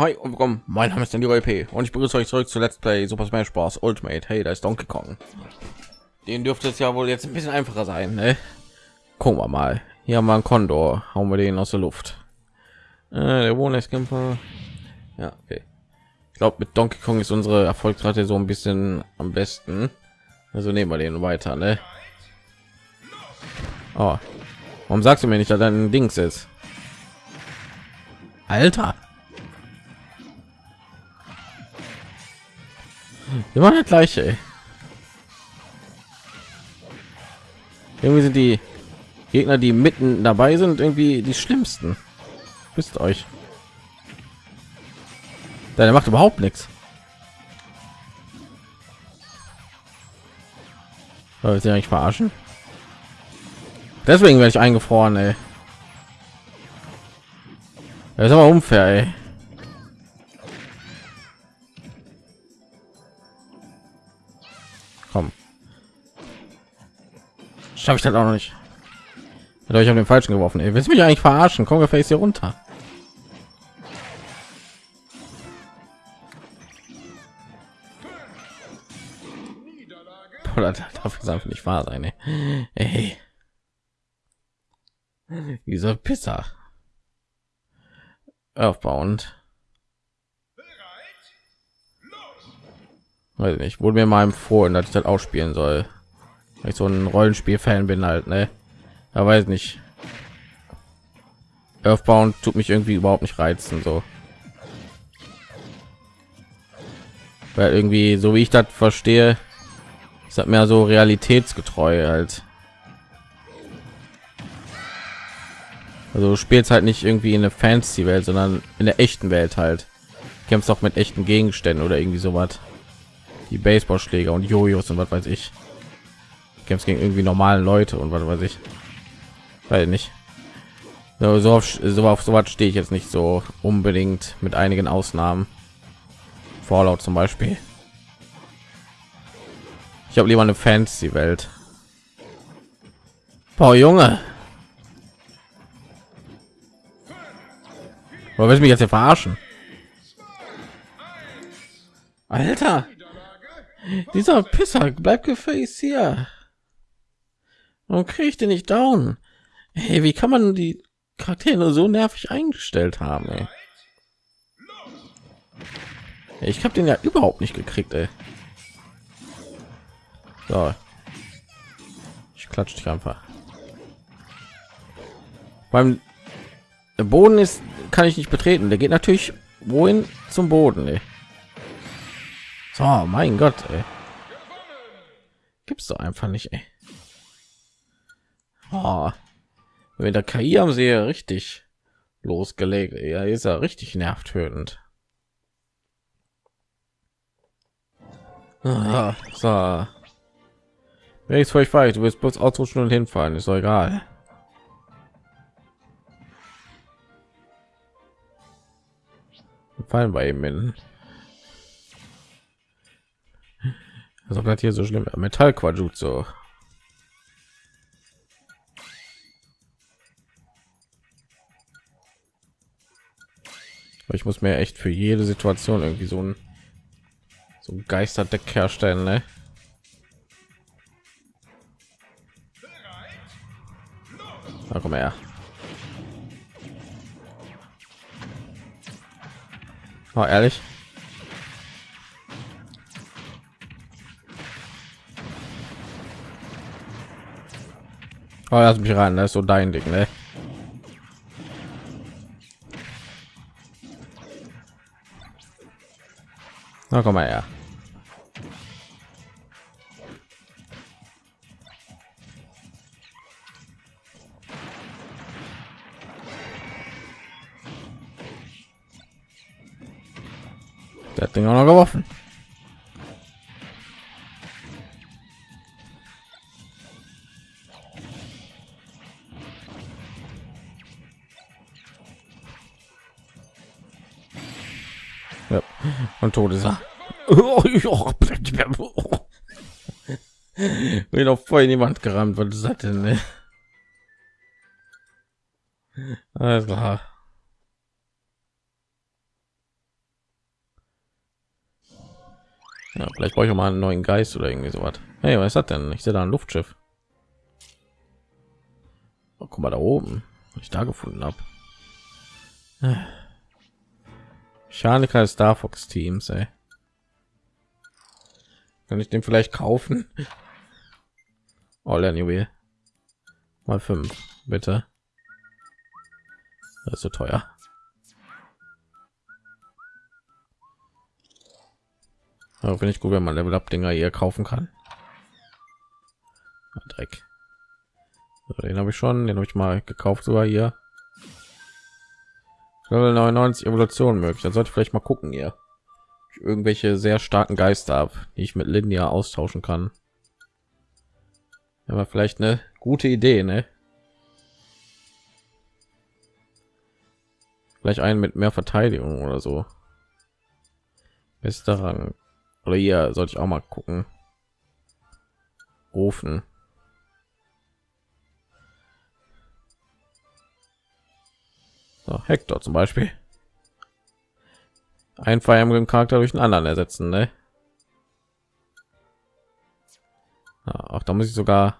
Hi und willkommen. Mein Name ist Danny P. und ich begrüße euch zurück zu Let's Play Super Smash Bros. Ultimate. Hey, da ist Donkey Kong. Den dürfte es ja wohl jetzt ein bisschen einfacher sein, ne? Gucken wir mal. Hier haben wir einen Kondor. Hauen wir den aus der Luft. Äh, der Wohnrechtskämpfer. Ja, okay. Ich glaube, mit Donkey Kong ist unsere Erfolgsrate so ein bisschen am besten. Also nehmen wir den weiter, ne? Oh. Warum sagst du mir nicht, dass dein Dings ist? Alter. Immer das gleiche. Ey. Irgendwie sind die Gegner, die mitten dabei sind, irgendwie die schlimmsten. Wisst euch. Der macht überhaupt nichts. Soll sie eigentlich verarschen? Deswegen werde ich eingefroren, ey. Das ist aber unfair, ey. Komm. Schaffe ich das auch noch nicht. Hat euch auf den falschen geworfen. Ey, willst mich eigentlich verarschen? Komm, face hier runter. Boah, das darf es einfach nicht wahr sein. Ey. ey. Dieser Pisser. Aufbauend. Weiß nicht, wurde mir mal empfohlen, dass ich das ausspielen soll. Weil ich so ein Rollenspiel-Fan bin halt, ne? Ja, weiß nicht. Earthbound tut mich irgendwie überhaupt nicht reizen, so. Weil irgendwie, so wie ich das verstehe, ist das mehr so realitätsgetreu halt. Also du spielst halt nicht irgendwie in der Fantasy-Welt, sondern in der echten Welt halt. Kämpfst auch mit echten Gegenständen oder irgendwie sowas. Die Baseballschläger und Jojos und was weiß ich. Kämpfst gegen irgendwie normalen Leute und was weiß ich. Weil nicht. So, so auf so sowas stehe ich jetzt nicht so unbedingt mit einigen Ausnahmen. Fallout zum Beispiel. Ich habe lieber eine Fantasy-Welt. Boah, Junge. Oder willst du mich jetzt hier verarschen? Alter, dieser Pisser bleibt gefälligst hier. Und kriege ich den nicht down? Hey, wie kann man die Charaktere so nervig eingestellt haben? Ey? Ich habe den ja überhaupt nicht gekriegt. Ey. So. Ich klatsche dich einfach. Beim Boden ist kann ich nicht betreten. Der geht natürlich wohin zum Boden. Ey. So, mein Gott, ey. gibt's doch einfach nicht. Ey. Oh. Wenn der KI am See richtig losgelegt, ja, ist er richtig nervtötend. Ah, so. Wenn ich euch weiß, du wirst bloß ausrutschen und hinfallen, ist doch egal. fallen bei ihm in also bleibt hier so schlimm metall so ich muss mir echt für jede situation irgendwie so ein so ein geisterdeck herstellen ne? Na, komm her Oh, ehrlich? Oh, lass mich rein, das ist so dein Ding, ne? Na, komm mal her. von Todes. Bin doch voll in die Wand gerammt, weil du sagst, ne? Alles klar. Ja, vielleicht brauche ich auch mal einen neuen Geist oder irgendwie sowas. Hey, was hat denn? Ich sehe da ein Luftschiff. Oh, guck mal da oben, was ich da gefunden habe. Mechaniker des Star Fox Teams, ey. Kann ich den vielleicht kaufen? All anyway. Mal fünf, bitte. Das ist so teuer. Aber finde ich gut, wenn man Level Up Dinger hier kaufen kann. Ah, Dreck. So, den habe ich schon, den habe ich mal gekauft sogar hier. Level 99 Evolution möglich. Dann sollte ich vielleicht mal gucken hier. Irgendwelche sehr starken Geister habe, die ich mit Linia austauschen kann. Aber vielleicht eine gute Idee, ne? Vielleicht einen mit mehr Verteidigung oder so. Bester Rang. Oder hier sollte ich auch mal gucken. Ofen. So, Hector zum Beispiel. Ein Fire Emblem Charakter durch einen anderen ersetzen, ne? Ja, auch da muss ich sogar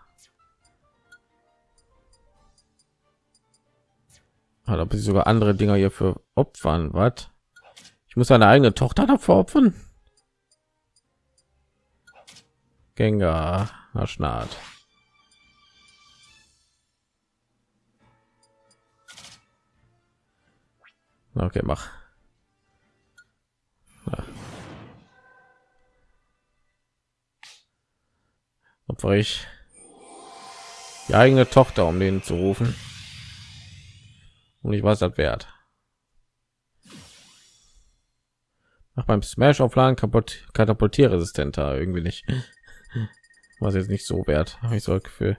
Ah, da muss ich sogar andere Dinger hier für opfern. Was? Ich muss eine eigene Tochter dafür opfern. Gengar, Schnart. Okay, mach. Ja. Opfer ich die eigene Tochter, um den zu rufen. Und ich weiß das wert. Nach beim Smash aufladen kaputt katapultierresistenter irgendwie nicht. Was jetzt nicht so wert, habe ich so ein Gefühl.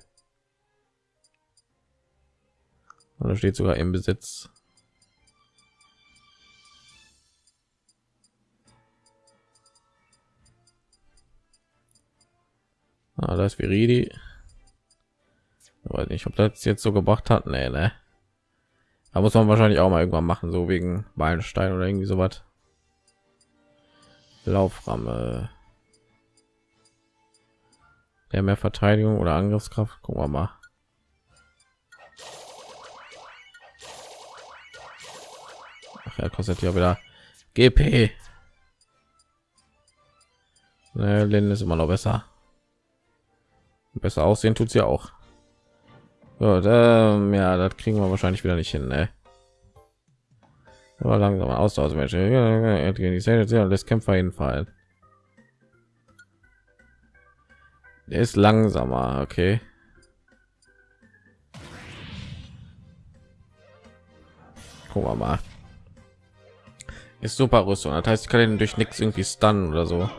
Und da steht sogar im Besitz. Ah, das Viridi. Weiß nicht, ob das jetzt so gebracht hat. Nee, ne. Da muss man wahrscheinlich auch mal irgendwann machen, so wegen Meilenstein oder irgendwie sowas. Lauframme. Der mehr Verteidigung oder Angriffskraft. Gucken wir mal. Ach ja, kostet ja wieder GP. Ne, Lin ist immer noch besser. Besser aussehen tut sie auch. Gut, ähm, ja, das kriegen wir wahrscheinlich wieder nicht hin. Ne? Aber langsam Austauschmensch. lässt Kämpfer hinfallen. Der ist langsamer, okay. Gucken wir mal. Ist super Rüstung. Das heißt, ich kann ihn durch nichts irgendwie stunnen oder so.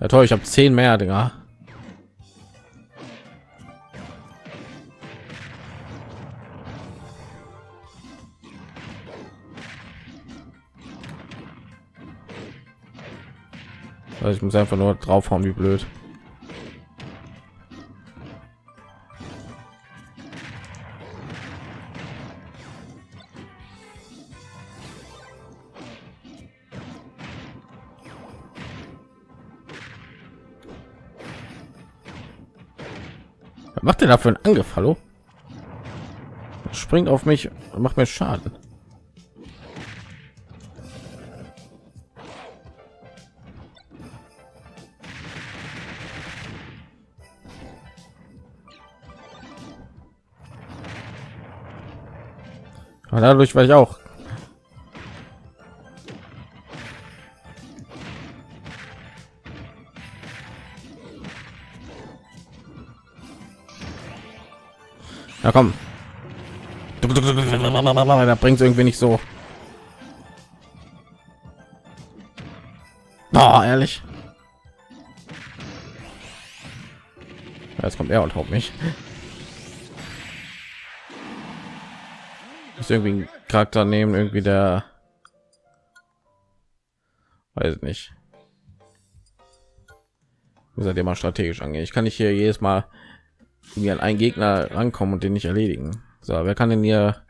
Ja toll, ich habe zehn mehr Dinger. Also ich muss einfach nur draufhauen, wie blöd. Was macht er da für einen Angriff? Hallo? Springt auf mich und macht mir Schaden. Aber dadurch war ich auch. Ja, komm. Da bringt irgendwie nicht so. Oh, ehrlich. Jetzt kommt er und haut mich. müsste irgendwie einen Charakter nehmen, irgendwie der weiß nicht. Wie seid ihr mal strategisch angehen? Ich kann nicht hier jedes Mal irgendwie an einen Gegner rankommen und den nicht erledigen. So, wer kann denn hier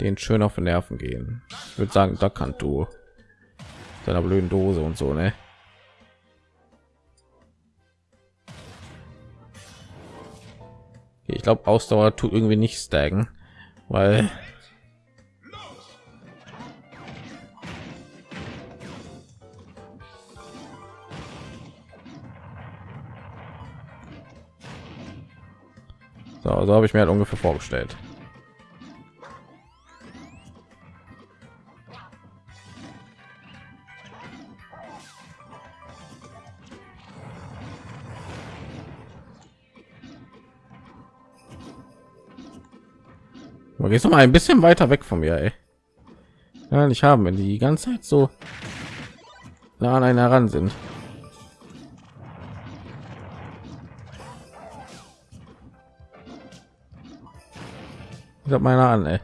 den schön auf den Nerven gehen? Ich würde sagen, da kann du seiner blöden Dose und so, ne? Ich glaube, Ausdauer tut irgendwie nicht staggen, weil So, so habe ich mir halt ungefähr vorgestellt. Du gehst noch mal ein bisschen weiter weg von mir, ey. Ja, nicht haben, wenn die die ganze Zeit so nah an einen heran sind. Ich habe meiner an, ey.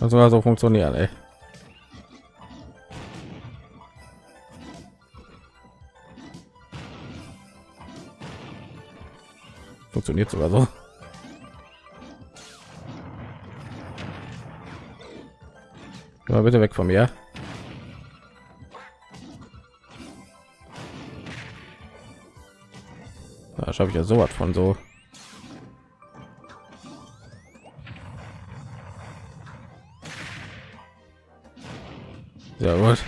Das sogar so funktionieren, ey. Funktioniert sogar so. Mal bitte weg von mir. Da schaffe ich ja so was von so. Sehr gut.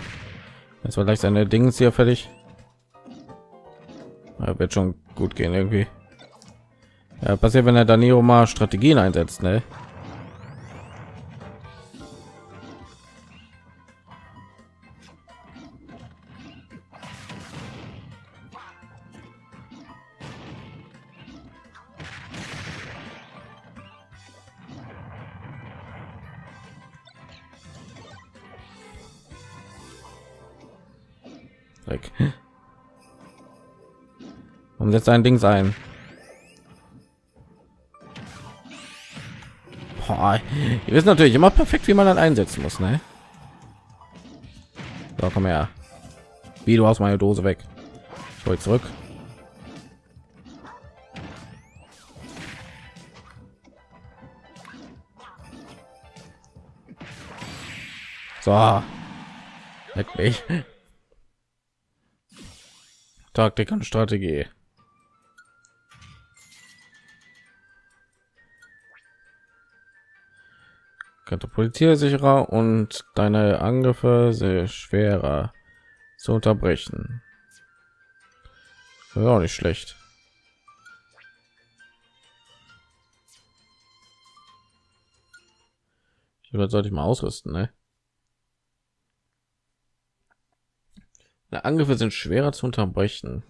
Jetzt war gleich seine Dings hier fertig. Ja, wird schon gut gehen irgendwie. Ja, passiert, wenn er Danilo mal Strategien einsetzt, ne? Und setzt ein Ding sein. Ihr wisst natürlich immer perfekt, wie man dann einsetzen muss, ne? So, komm her. Wie du aus meiner Dose weg. Ich hol zurück. So. Leck mich. Taktik und Strategie. Katapultiere sicherer und deine Angriffe sehr schwerer zu unterbrechen. Auch nicht schlecht. Ich sollte ich mal ausrüsten, ne? Na, Angriffe sind schwerer zu unterbrechen.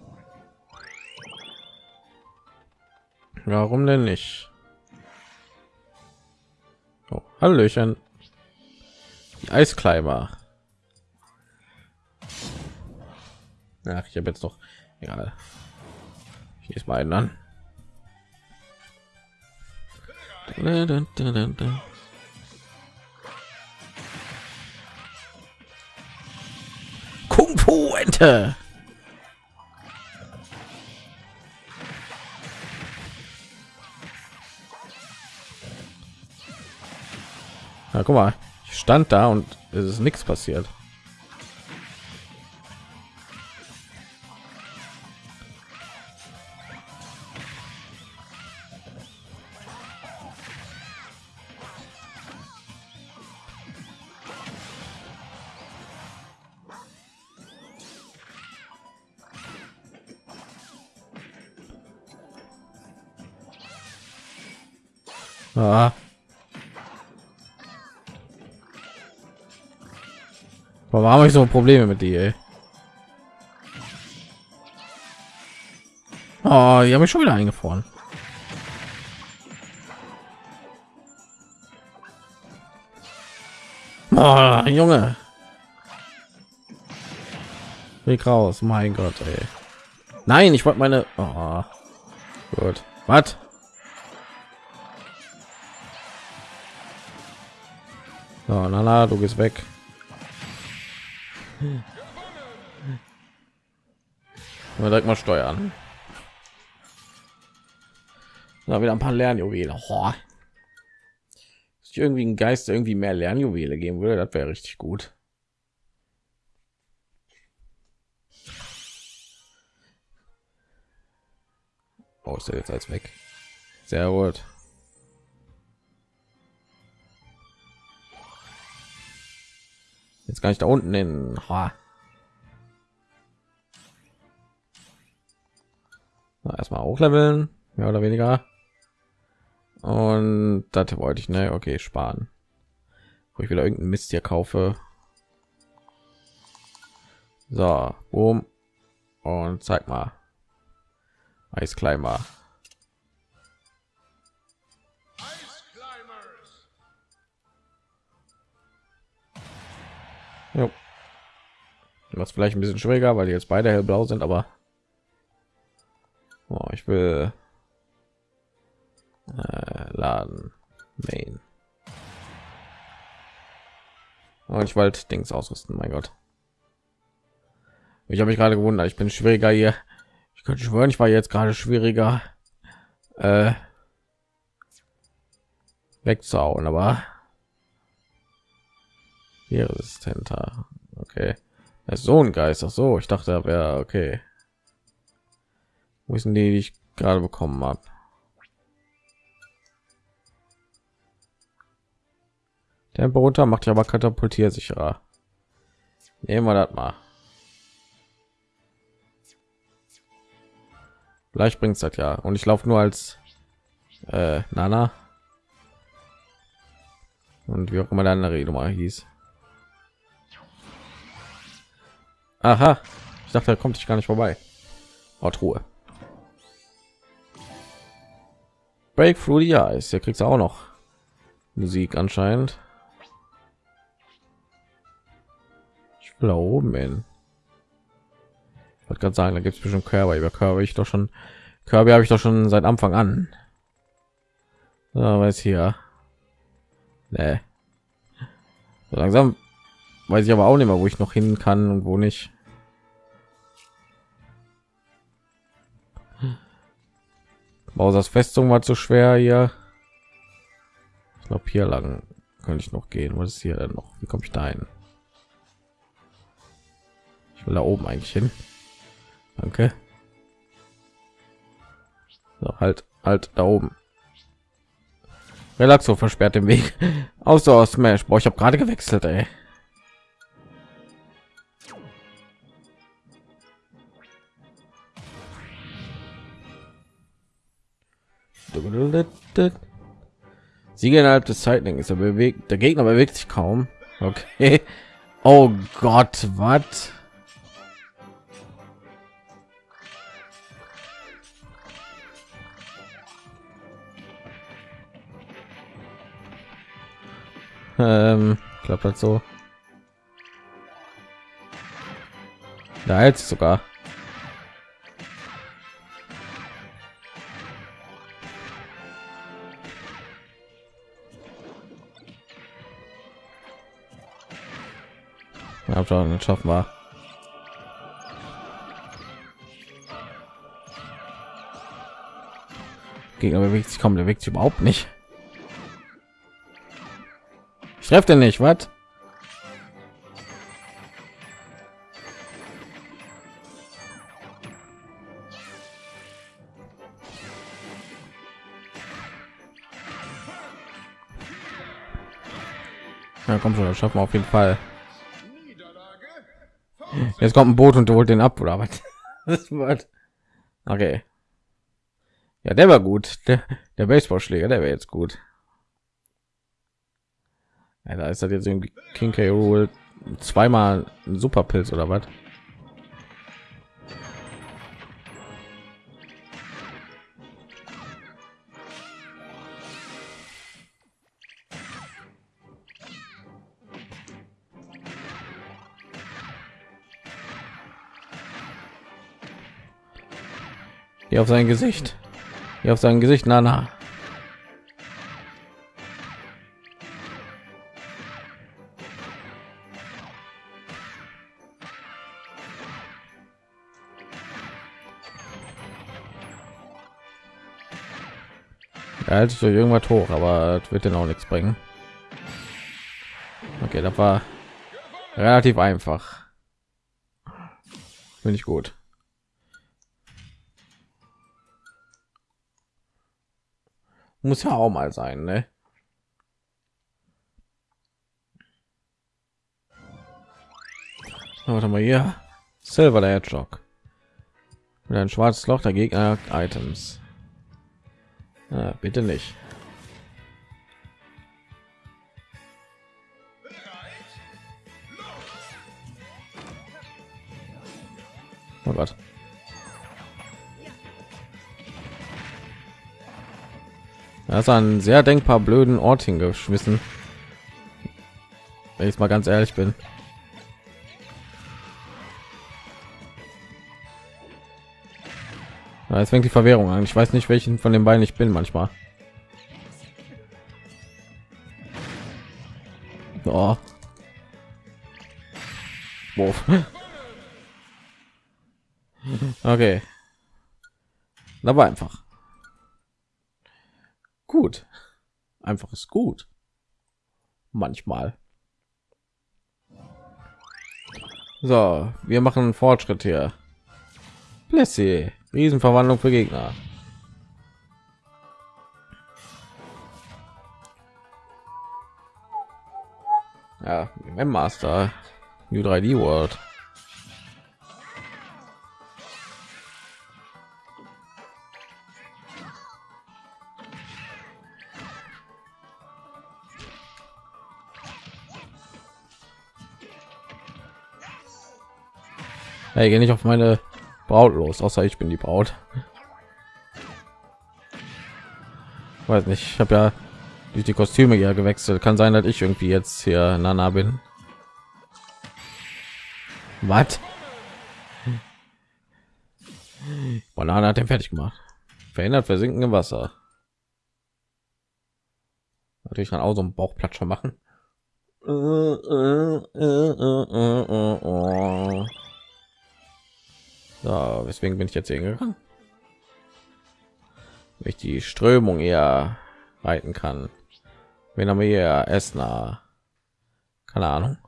Warum denn nicht? Oh, Hallöchen. Die Eiskleiber. Ach, ich habe jetzt noch. Egal. Ich ist mal einen an. Fu Ente. Guck mal, ich stand da und es ist nichts passiert. Ah. Warum habe ich so Probleme mit dir? Oh, die habe ich schon wieder eingefroren. Oh, Junge. Weg raus, mein Gott, ey. Nein, ich wollte meine. Oh. Gut. Was? So, na, na, du gehst weg. Mal direkt mal steuern. Da wieder ein paar Lernjuwele. Ist irgendwie ein Geist, irgendwie mehr Lernjuwele geben würde, das wäre richtig gut. Oh, ist er jetzt als weg? Sehr gut. Jetzt kann ich da unten hin. Ha. Na, erstmal hochleveln, mehr oder weniger. Und das wollte ich, ne? Okay, sparen. Wo ich wieder irgendeinen Mist hier kaufe. So, boom. Und zeig mal. Eiskleimer. Was vielleicht ein bisschen schwieriger, weil die jetzt beide hellblau sind, aber oh, ich will äh, laden main und ich wollte Dings ausrüsten. Mein Gott, ich habe mich gerade gewundert. Ich bin schwieriger hier. Ich könnte schwören, ich war jetzt gerade schwieriger äh, wegzuhauen, aber hier resistenter. Okay, das ist so ein Geist. Ach so, ich dachte, er wäre okay. Wo ist denn die, die ich gerade bekommen habe? Tempo runter macht ja aber katapultiersicherer. Nehmen wir das mal. Vielleicht bringt es das ja. Und ich laufe nur als äh, Nana. Und wie auch immer der andere Nummer hieß. Aha. Ich dachte, er kommt ich gar nicht vorbei. Oh, Ruhe. Break through the ice. Hier kriegst du auch noch Musik anscheinend. Ich will da oben hin. Ich wollte gerade sagen, da gibt es bestimmt Körper. Über Körper ich doch schon. Körper habe ich doch schon seit Anfang an. So, weiß hier. Nee. So langsam weiß ich aber auch nicht mehr, wo ich noch hin kann und wo nicht. Mausers Festung war zu schwer hier. Ich glaube hier lang könnte ich noch gehen. Was ist hier denn noch? Wie komme ich da hin? Ich will da oben eigentlich hin. Danke. So, halt, halt da oben. Relaxo versperrt den Weg. Außer aus Smash. Boah, ich habe gerade gewechselt, ey. Siege innerhalb des Zeitlings. Er bewegt, der Gegner bewegt sich kaum. Okay. Oh Gott, was? Ähm, klappt halt so. Da jetzt sogar. Ja, schon, dann schaffen wir. Gegner bewegt sich kaum, bewegt sich überhaupt nicht. Ich treffe den nicht, was? Ja, komm schon, das schaffen wir auf jeden Fall. Jetzt kommt ein Boot und holt den ab, oder was? Okay. Ja, der war gut. Der, der Baseballschläger, der wäre jetzt gut. Ja, da ist das jetzt irgendwie King K. Rool zweimal ein Superpilz oder was? Hier auf sein Gesicht. Hier auf sein Gesicht, na na. Hält sich durch irgendwas hoch, aber das wird denn auch nichts bringen. Okay, das war relativ einfach. Finde ich gut. Muss ja auch mal sein, ne? Warte mal hier. Silver der Hedgehog. Mit ein schwarzes Loch der Gegner Items. Ja, bitte nicht. Oh Gott. Er ist ein sehr denkbar blöden Ort hingeschmissen. Wenn ich mal ganz ehrlich bin. Ja, jetzt fängt die Verwirrung an. Ich weiß nicht, welchen von den beiden ich bin manchmal. Oh. Okay. Aber einfach. Gut. Einfach ist gut. Manchmal. So, wir machen einen Fortschritt hier. Blessy. Riesenverwandlung für Gegner. Ja, Master New 3D World. Hey, geh nicht auf meine Braut los, außer ich bin die Braut. Weiß nicht, ich habe ja durch die Kostüme ja gewechselt. Kann sein, dass ich irgendwie jetzt hier Nana bin. Was? Banane hat den fertig gemacht. Verhindert Versinken im Wasser. Natürlich kann auch so einen Bauchplatscher machen. So, weswegen bin ich jetzt hier gegangen? Wenn ich die Strömung eher reiten kann. Wenn haben wir hier Esner? Keine Ahnung.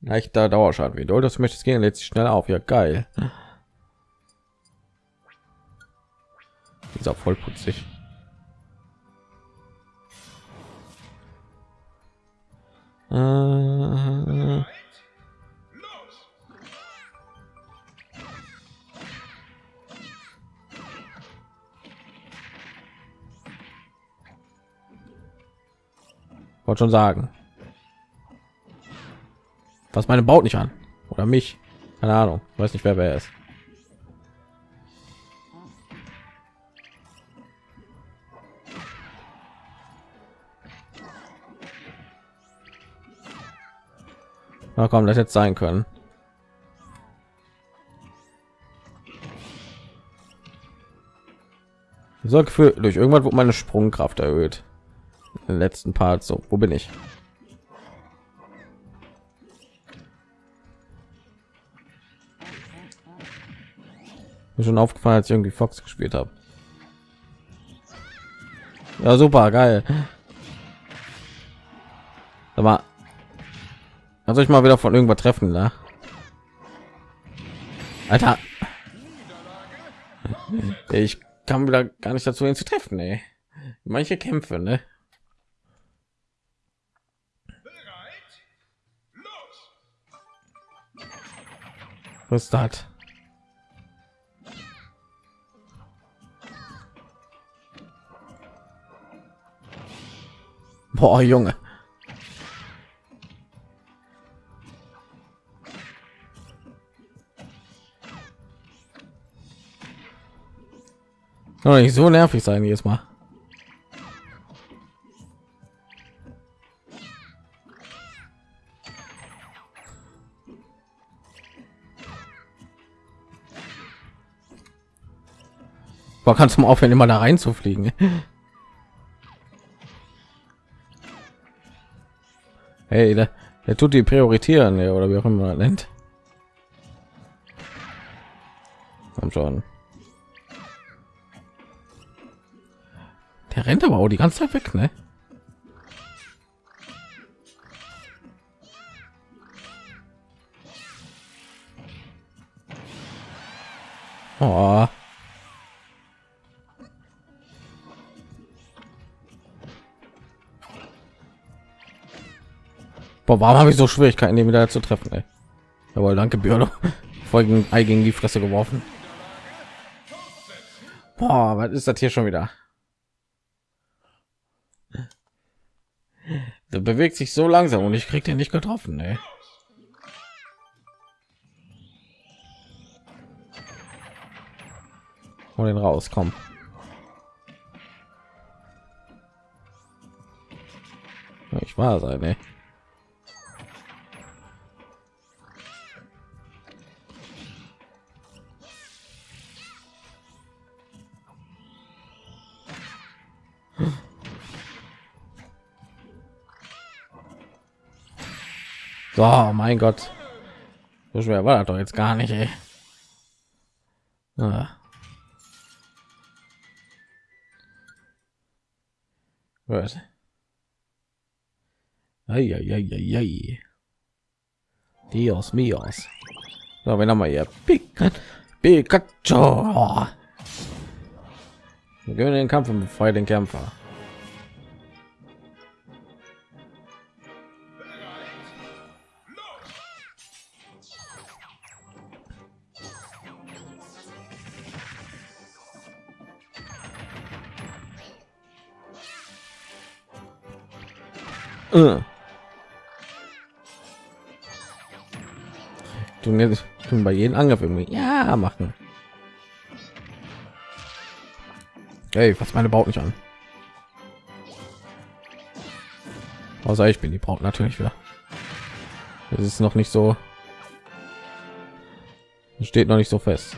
Leichter Dauerschaden. Wie du das möchtest gehen, lädt sich schnell auf. Ja, geil. Ist auch voll putzig. Äh, wollte schon sagen. Was meine baut nicht an. Oder mich. Keine ahnung. Weiß nicht wer wer ist. Na komm, das jetzt sein können. So Gefühl, durch irgendwann wurde meine Sprungkraft erhöht den letzten Part. So, wo bin ich? Mir schon aufgefallen, als ich irgendwie Fox gespielt habe. Ja, super, geil. Aber soll ich mal wieder von irgendwas treffen, ne? Alter. Ich kann wieder gar nicht dazu, ihn zu treffen, ey. Manche Kämpfe, ne? Was ist das? Boah, Junge. Soll nicht so nervig sein jetzt Mal. Kannst du mal aufhören, immer da reinzufliegen? Hey, der, der tut die prioritieren, oder wie auch immer man nennt. Komm schon. Der rennt aber auch die ganze Zeit weg, ne? Oh. Boah, warum habe ich so Schwierigkeiten, den wieder zu treffen? Ey? Jawohl, danke, Björn. Folgen gegen die Fresse geworfen. Boah, was ist das hier schon wieder? Der bewegt sich so langsam und ich krieg den nicht getroffen, ey. Hol den raus, komm. Ich war sein, ey. So, mein Gott. So schwer war das doch jetzt gar nicht, ey. Ah. Was? Ei, ei, ei, ei, ei. Dios míos. So, wenn wir hier? Pikachu. Pikachu. Wir gewinnen den Kampf und befreien den Kämpfer. Äh. Tun jetzt tun bei jedem Angriff irgendwie ja machen. Hey, was meine Braut nicht an. Außer ich bin die Braut natürlich wieder. Es ist noch nicht so. Steht noch nicht so fest.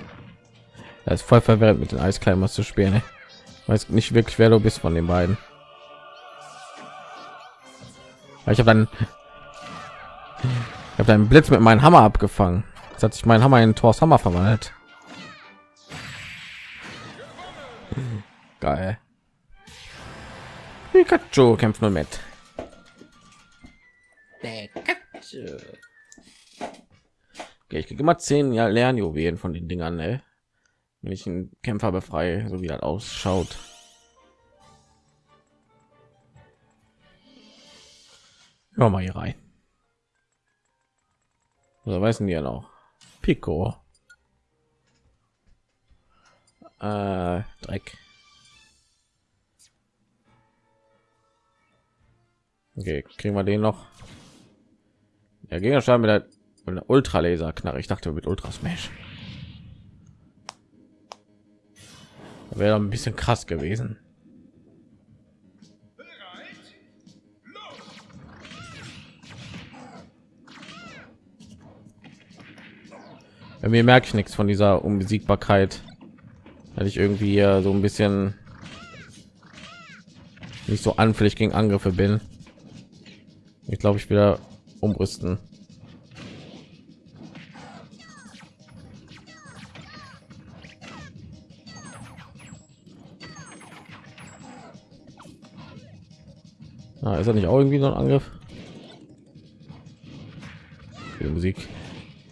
Er ist voll verwirrt mit den Eiskleimers zu spielen. Ne? Weiß nicht wirklich, wer du bist von den beiden. Ich habe dann ich habe einen Blitz mit meinem Hammer abgefangen. Jetzt hat sich mein Hammer in Thors Hammer verwandelt. Geil. Pikachu kämpft nur mit. Pikachu. Okay, ich kriege immer zehn Lernjuwelen von den Dingern, ne? wenn ich einen Kämpfer befreie, so wie das ausschaut. Hör mal hier rein. So weißen die ja noch. Pico. Äh, Dreck. Okay, kriegen wir den noch. Der Gegenstand mit der, mit der Ultralaser knarre. Ich dachte mit Ultra Smash. Wäre ein bisschen krass gewesen. Mir merke ich nichts von dieser Unbesiegbarkeit, weil ich irgendwie so ein bisschen nicht so anfällig gegen Angriffe bin. Ich glaube, ich wieder umrüsten. Ah, ist er nicht auch irgendwie so ein Angriff? Die Musik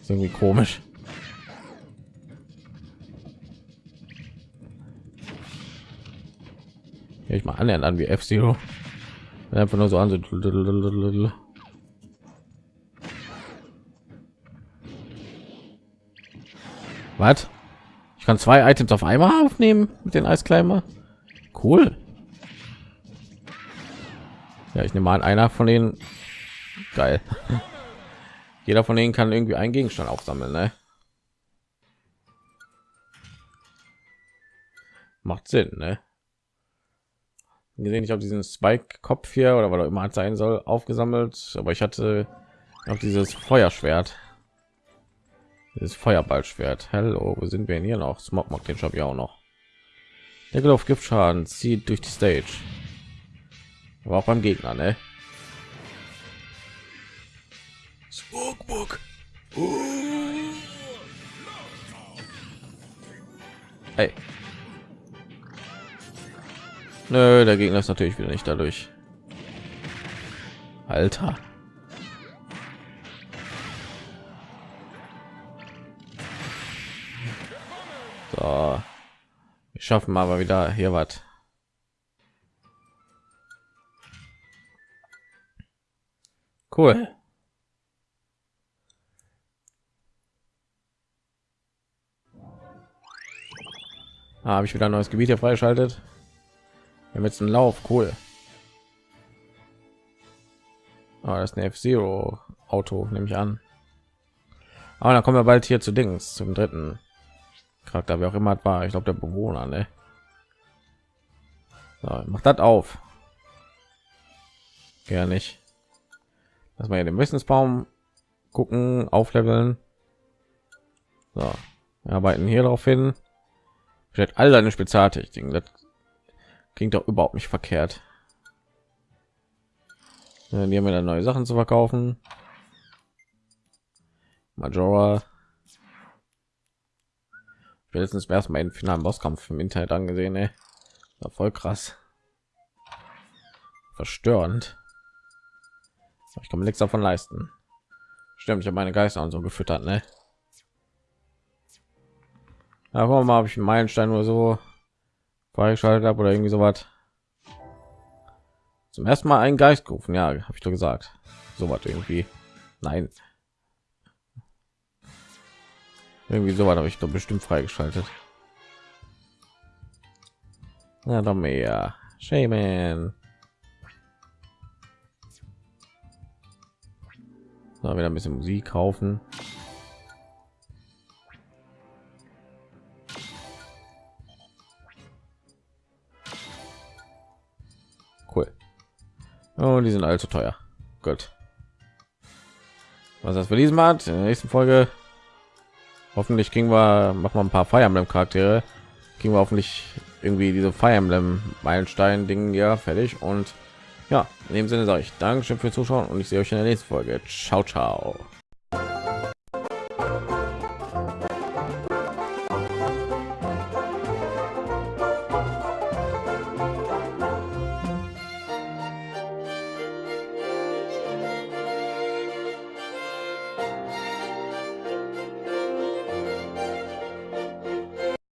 ist irgendwie komisch. ich mal annähernd an wie F Zero. Einfach nur so an. So Was? Ich kann zwei Items auf einmal aufnehmen mit den Eiskleimer. Cool. Ja, ich nehme mal an, einer von denen. Geil. Jeder von denen kann irgendwie einen Gegenstand aufsammeln, ne? Macht Sinn, ne? Gesehen ich habe diesen spike kopf hier oder was auch immer sein soll aufgesammelt. Aber ich hatte auch dieses feuerschwert. Dieses feuerballschwert. Hallo wo sind wir denn hier noch? Smog macht den job ja auch noch. Der auf giftschaden zieht durch die stage. Aber auch beim gegner ne? Hey. Nö, der Gegner ist natürlich wieder nicht dadurch. Alter. So. Wir schaffen aber wieder hier was. Cool. Ah, Habe ich wieder ein neues Gebiet hier freigeschaltet? Haben jetzt einen Lauf, cool. Ah, das ist ein F-Zero Auto, nehme ich an. Aber dann kommen wir bald hier zu Dings, zum dritten Charakter, wer auch immer war. Ich glaube, der Bewohner, ne? So, macht das auf. Ja, nicht. Lass mal hier den Wissensbaum gucken, aufleveln. So, wir arbeiten hier darauf hin. Stellt all deine Spezialtechniken. Das klingt doch überhaupt nicht verkehrt. Ja, die haben dann neue Sachen zu verkaufen. Majora. Spätestens erstmal den finalen Bosskampf im Internet angesehen, ey. War voll krass. Verstörend. Ich kann mir nichts davon leisten. Stimmt, ich habe meine Geister und so gefüttert, ne? Aber mal habe ich einen Meilenstein oder so freigeschaltet habe oder irgendwie so was. Zum ersten Mal einen Geist gerufen, ja, habe ich doch gesagt. So was irgendwie. Nein. Irgendwie so habe ich doch bestimmt freigeschaltet. Na doch mehr. Shaman. So, wieder ein bisschen Musik kaufen. Cool. Oh, die sind allzu teuer. Gut. Was das für diesen Mal? In der nächsten Folge hoffentlich kriegen wir machen wir ein paar Fire Emblem Charaktere. Kriegen wir hoffentlich irgendwie diese Fire Emblem Meilenstein Ding ja fertig und ja, in dem Sinne sage ich Dankeschön fürs Zuschauen und ich sehe euch in der nächsten Folge. Ciao, ciao.